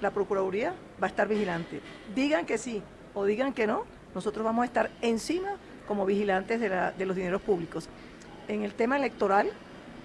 la Procuraduría va a estar vigilante. Digan que sí o digan que no, nosotros vamos a estar encima como vigilantes de, los dineros públicos. En el tema electoral,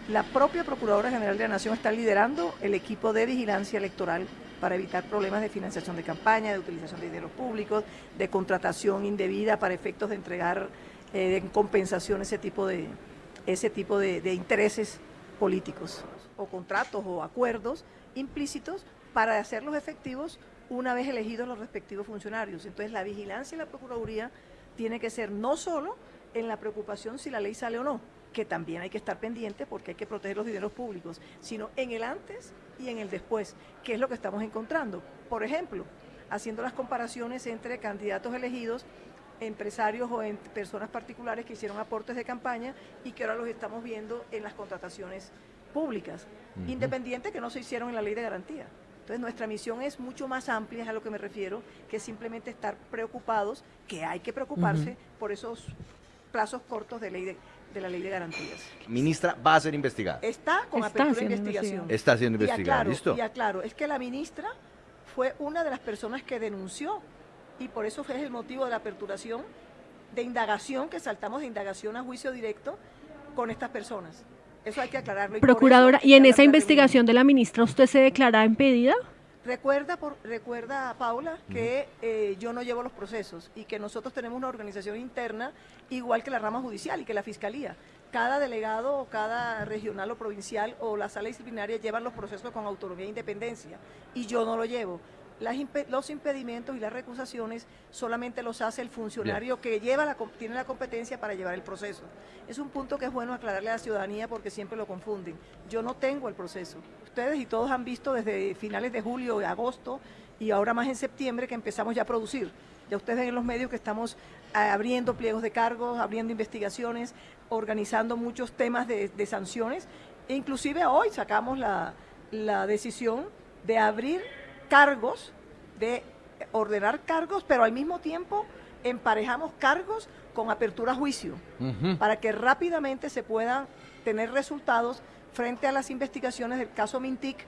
la propia Procuradora General de la Nación está liderando el equipo de vigilancia electoral para evitar problemas de financiación de campaña, de utilización de dineros públicos, de contratación indebida para efectos de entregar eh, en compensación ese tipo de intereses políticos o contratos o acuerdos implícitos para hacerlos efectivos una vez elegidos los respectivos funcionarios. Entonces la vigilancia y la Procuraduría tiene que ser no solo en la preocupación si la ley sale o no, que también hay que estar pendiente porque hay que proteger los dineros públicos, sino en el antes y en el después, que es lo que estamos encontrando. Por ejemplo, haciendo las comparaciones entre candidatos elegidos, empresarios o en personas particulares que hicieron aportes de campaña y que ahora los estamos viendo en las contrataciones públicas, independiente que no se hicieron en la ley de garantía. Entonces nuestra misión es mucho más amplia, es a lo que me refiero, que simplemente estar preocupados, que hay que preocuparse por esos plazos cortos de, ley de, de, la ley de garantías. Ministra, va a ser investigada. Está con Está apertura de investigación. Está siendo Y investigada, aclaro, ¿listo? Y aclaro, es que la ministra fue una de las personas que denunció y por eso fue el motivo de la aperturación de indagación, que saltamos de indagación a juicio directo con estas personas. Eso hay que aclararlo. y Procuradora, eso ¿y en esa investigación de la ministra usted se declara impedida? Recuerda, por, recuerda Paula, que eh, yo no llevo los procesos y que nosotros tenemos una organización interna igual que la rama judicial y que la fiscalía. Cada delegado o cada regional o provincial o la sala disciplinaria llevan los procesos con autonomía e independencia y yo no lo llevo. Las los impedimentos y las recusaciones solamente los hace el funcionario que lleva la, tiene la competencia para llevar el proceso. Es un punto que es bueno aclararle a la ciudadanía porque siempre lo confunden. Yo no tengo el proceso. Ustedes y todos han visto desde finales de julio, agosto y ahora más en septiembre que empezamos ya a producir. Ya ustedes ven en los medios que estamos ah, abriendo pliegos de cargos, abriendo investigaciones, organizando muchos temas de, de sanciones. E inclusive hoy sacamos la, la decisión de abrir cargos, de ordenar cargos, pero al mismo tiempo emparejamos cargos con apertura a juicio, para que rápidamente se puedan tener resultados frente a las investigaciones del caso Mintic